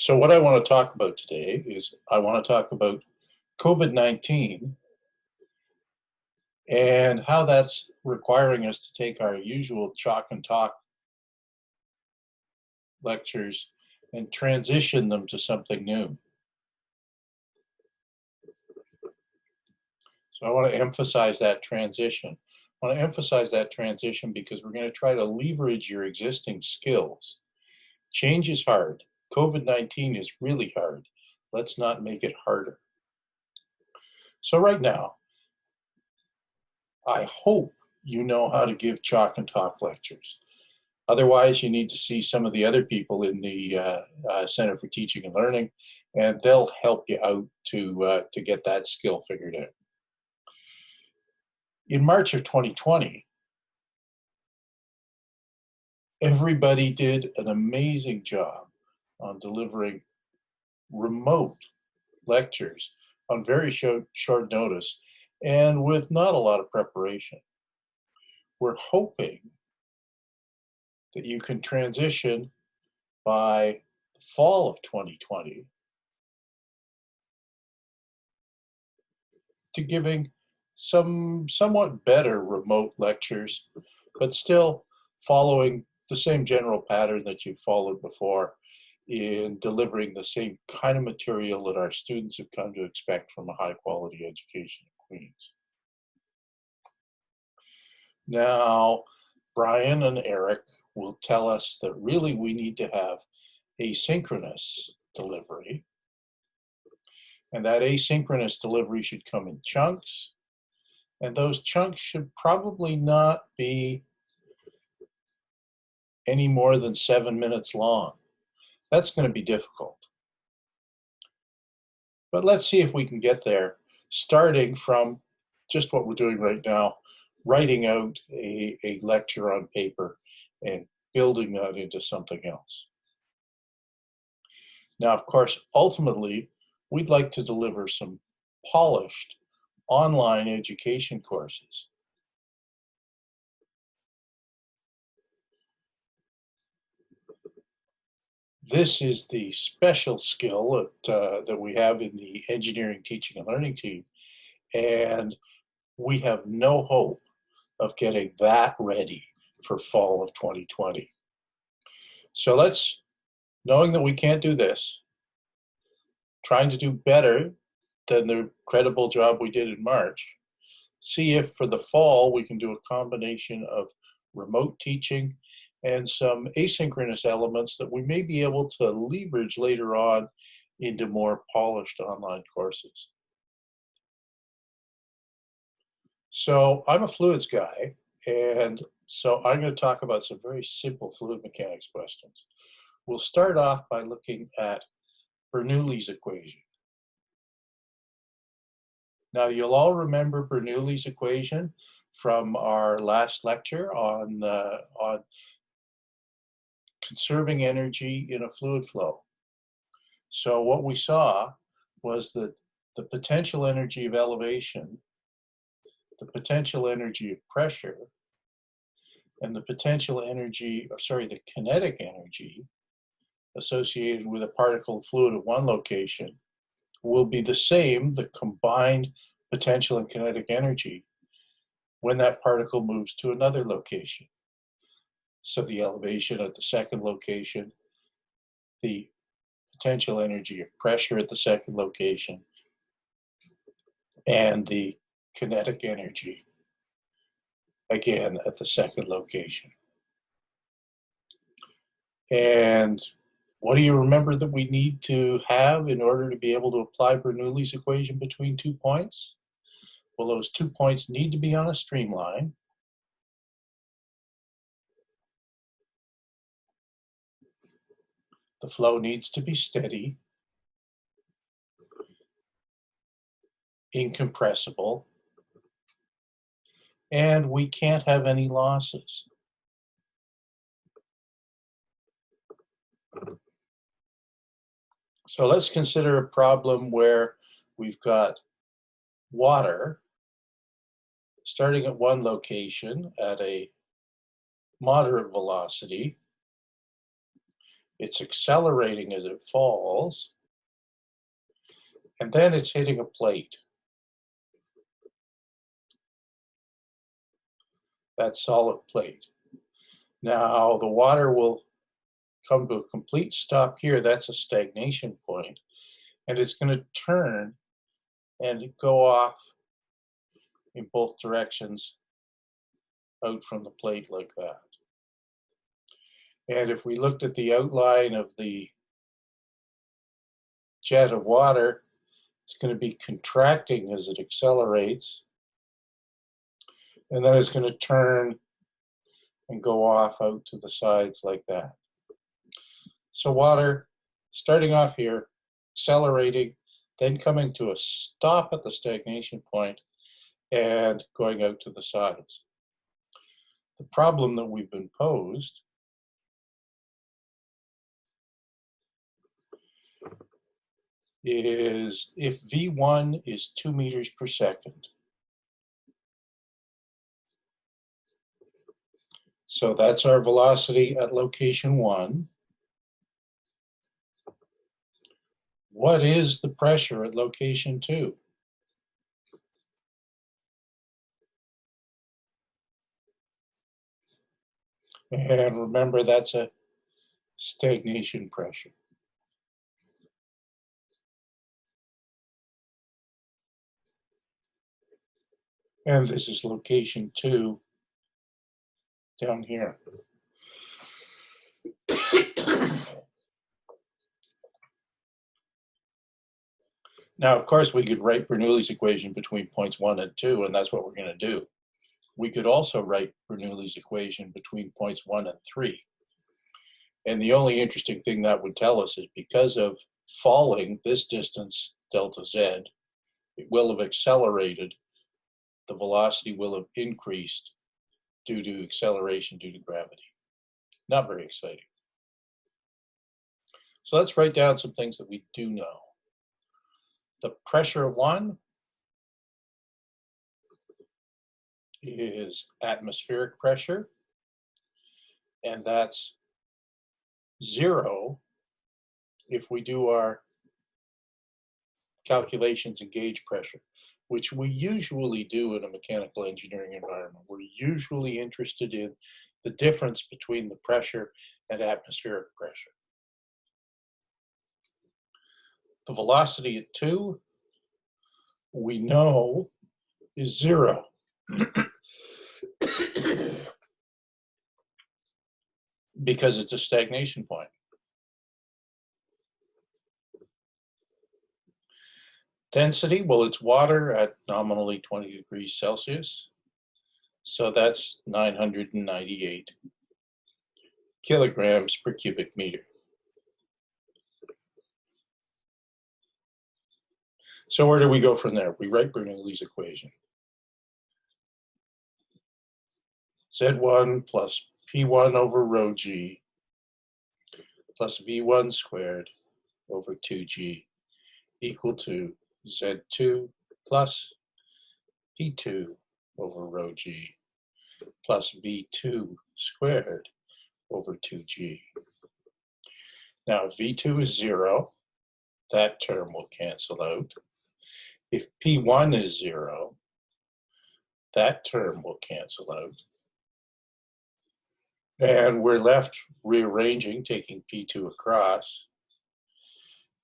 So what I want to talk about today is I want to talk about COVID-19 and how that's requiring us to take our usual chalk and talk lectures and transition them to something new. So I want to emphasize that transition. I want to emphasize that transition because we're going to try to leverage your existing skills. Change is hard. COVID-19 is really hard. Let's not make it harder. So right now, I hope you know how to give chalk and talk lectures. Otherwise, you need to see some of the other people in the uh, uh, Center for Teaching and Learning, and they'll help you out to, uh, to get that skill figured out. In March of 2020, everybody did an amazing job on delivering remote lectures on very short, short notice and with not a lot of preparation. We're hoping that you can transition by the fall of 2020 to giving some somewhat better remote lectures, but still following the same general pattern that you've followed before in delivering the same kind of material that our students have come to expect from a high quality education at Queen's. Now, Brian and Eric will tell us that really we need to have asynchronous delivery. And that asynchronous delivery should come in chunks. And those chunks should probably not be any more than seven minutes long. That's going to be difficult. But let's see if we can get there, starting from just what we're doing right now, writing out a, a lecture on paper and building that into something else. Now, of course, ultimately, we'd like to deliver some polished online education courses this is the special skill that, uh, that we have in the engineering teaching and learning team. And we have no hope of getting that ready for fall of 2020. So let's, knowing that we can't do this, trying to do better than the credible job we did in March, see if for the fall we can do a combination of remote teaching and some asynchronous elements that we may be able to leverage later on into more polished online courses. So I'm a fluids guy, and so I'm going to talk about some very simple fluid mechanics questions. We'll start off by looking at Bernoulli's equation. Now you'll all remember Bernoulli's equation from our last lecture on, uh, on conserving energy in a fluid flow. So what we saw was that the potential energy of elevation, the potential energy of pressure, and the potential energy, or sorry, the kinetic energy associated with a particle fluid at one location will be the same, the combined potential and kinetic energy, when that particle moves to another location. So the elevation at the second location, the potential energy of pressure at the second location, and the kinetic energy, again, at the second location. And what do you remember that we need to have in order to be able to apply Bernoulli's equation between two points? Well, those two points need to be on a streamline. The flow needs to be steady, incompressible, and we can't have any losses. So let's consider a problem where we've got water starting at one location at a moderate velocity It's accelerating as it falls. And then it's hitting a plate. That solid plate. Now the water will come to a complete stop here. That's a stagnation point. And it's going to turn and go off in both directions out from the plate like that. And if we looked at the outline of the jet of water, it's going to be contracting as it accelerates. And then it's going to turn and go off out to the sides like that. So water, starting off here, accelerating, then coming to a stop at the stagnation point and going out to the sides. The problem that we've been posed is if V1 is two meters per second, so that's our velocity at location one, what is the pressure at location two? And remember, that's a stagnation pressure. And this is location two down here. now, of course, we could write Bernoulli's equation between points one and two, and that's what we're going to do. We could also write Bernoulli's equation between points one and three. And the only interesting thing that would tell us is because of falling this distance, delta z, it will have accelerated the velocity will have increased due to acceleration due to gravity. Not very exciting. So let's write down some things that we do know. The pressure one is atmospheric pressure, and that's zero if we do our calculations and gauge pressure which we usually do in a mechanical engineering environment. We're usually interested in the difference between the pressure and atmospheric pressure. The velocity at two, we know is zero. because it's a stagnation point. Density, well, it's water at nominally 20 degrees Celsius. So that's 998 kilograms per cubic meter. So where do we go from there? We write Bernoulli's equation. Z1 plus P1 over rho g plus V1 squared over 2g equal to Z2 plus P2 over rho g plus V2 squared over 2g. Now, if V2 is zero, that term will cancel out. If P1 is zero, that term will cancel out. And we're left rearranging, taking P2 across.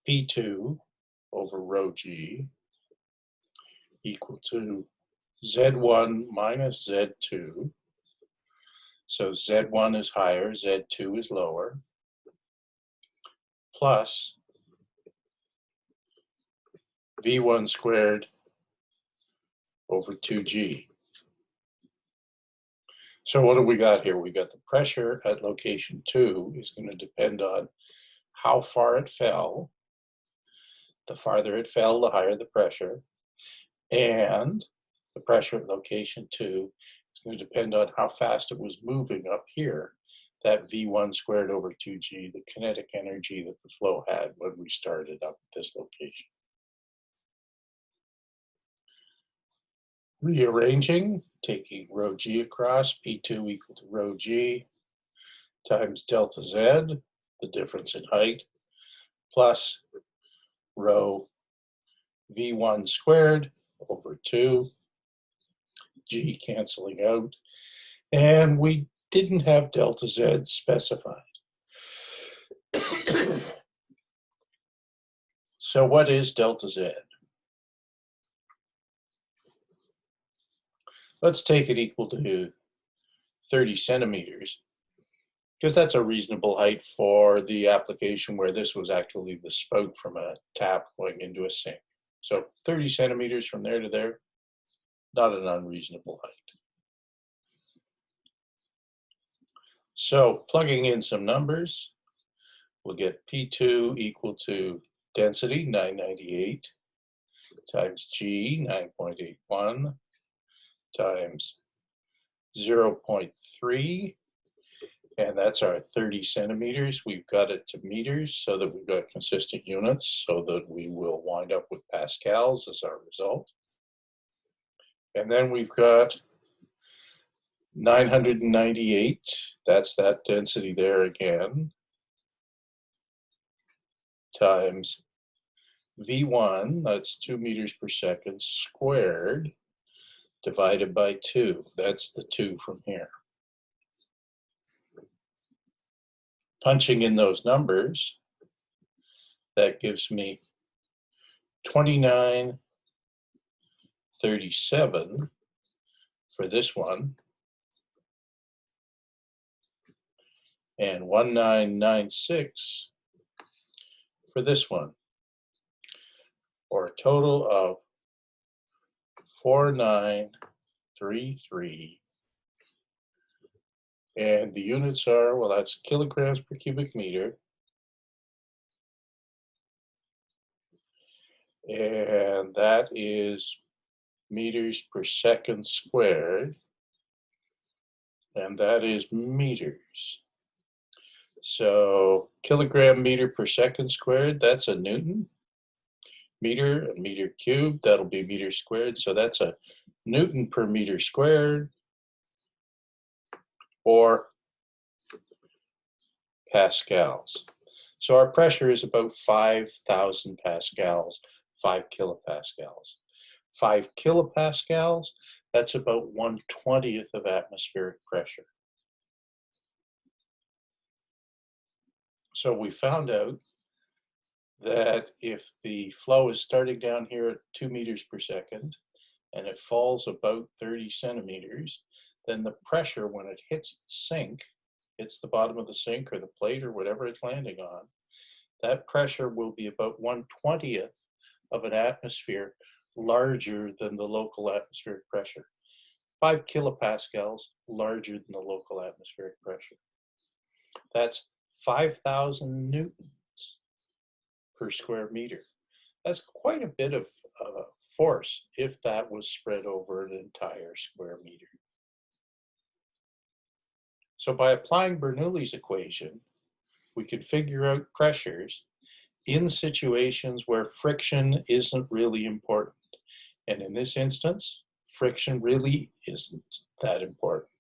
P2 over rho g equal to z1 minus z2. So z1 is higher, z2 is lower, plus v1 squared over 2g. So what do we got here? We got the pressure at location 2 is going to depend on how far it fell the farther it fell, the higher the pressure. And the pressure at location two is going to depend on how fast it was moving up here. That V1 squared over 2G, the kinetic energy that the flow had when we started up at this location. Rearranging, taking rho g across, P2 equal to rho g times delta z the difference in height, plus rho v1 squared over 2, g canceling out, and we didn't have delta z specified. so what is delta z? Let's take it equal to 30 centimeters because that's a reasonable height for the application where this was actually the spout from a tap going into a sink. So 30 centimeters from there to there, not an unreasonable height. So plugging in some numbers, we'll get P2 equal to density 998 times G 9.81 times 0.3 and that's our 30 centimeters. We've got it to meters so that we've got consistent units so that we will wind up with pascals as our result. And then we've got 998, that's that density there again, times V1, that's two meters per second squared, divided by two. That's the two from here. Punching in those numbers, that gives me 2937 for this one. And 1996 for this one. Or a total of 4933 and the units are, well, that's kilograms per cubic meter. And that is meters per second squared. And that is meters. So kilogram meter per second squared, that's a Newton. Meter and meter cubed, that'll be meter squared. So that's a Newton per meter squared or pascals. So our pressure is about 5,000 pascals, 5 kilopascals. 5 kilopascals, that's about 1 20th of atmospheric pressure. So we found out that if the flow is starting down here at 2 meters per second and it falls about 30 centimeters, then the pressure when it hits the sink, hits the bottom of the sink or the plate or whatever it's landing on, that pressure will be about 1 20th of an atmosphere larger than the local atmospheric pressure. 5 kilopascals larger than the local atmospheric pressure. That's 5,000 newtons per square meter. That's quite a bit of uh, force if that was spread over an entire square meter. So by applying Bernoulli's equation, we could figure out pressures in situations where friction isn't really important. And in this instance, friction really isn't that important.